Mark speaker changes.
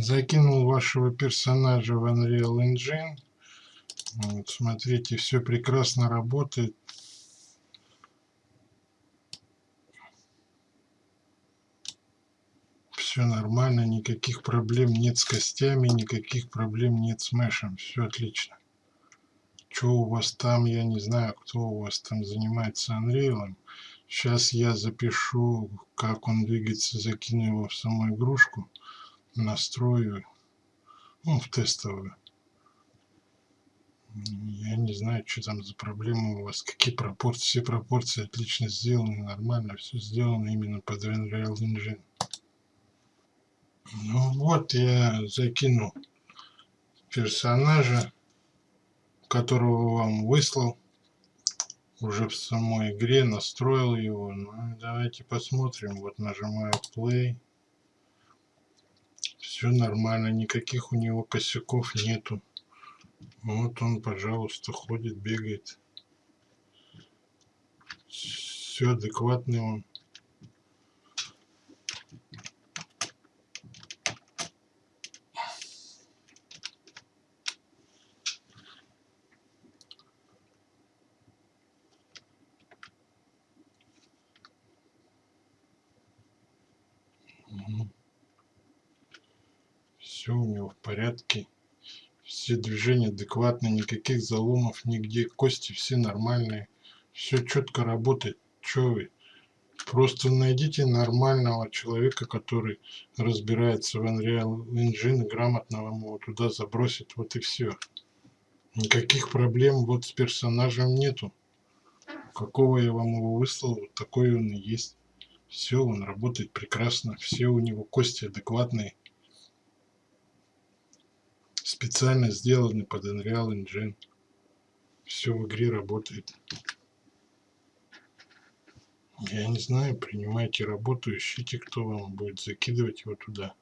Speaker 1: Закинул вашего персонажа в Unreal Engine. Вот, смотрите, все прекрасно работает. Все нормально, никаких проблем нет с костями, никаких проблем нет с мешем. Все отлично. Что у вас там, я не знаю, кто у вас там занимается Unreal. Сейчас я запишу, как он двигается, закину его в саму игрушку настрою, ну, в тестовую. Я не знаю, что там за проблемы у вас, какие пропорции. Все пропорции отлично сделаны, нормально, все сделано именно под Unreal Engine. Ну вот, я закину персонажа, которого вам выслал уже в самой игре, настроил его. Ну, давайте посмотрим. Вот нажимаю play все нормально, никаких у него косяков нету. Вот он, пожалуйста, ходит, бегает. Все адекватный он. Все у него в порядке, все движения адекватные, никаких заломов нигде, кости все нормальные, все четко работает, что вы. Просто найдите нормального человека, который разбирается в Unreal Engine, грамотно вам туда забросит, вот и все. Никаких проблем вот с персонажем нету. Какого я вам его выслал, вот такой он и есть. Все, он работает прекрасно, все у него кости адекватные специально сделаны под Unreal Engine. Все в игре работает. Я не знаю, принимайте работу, ищите, кто вам будет закидывать его туда.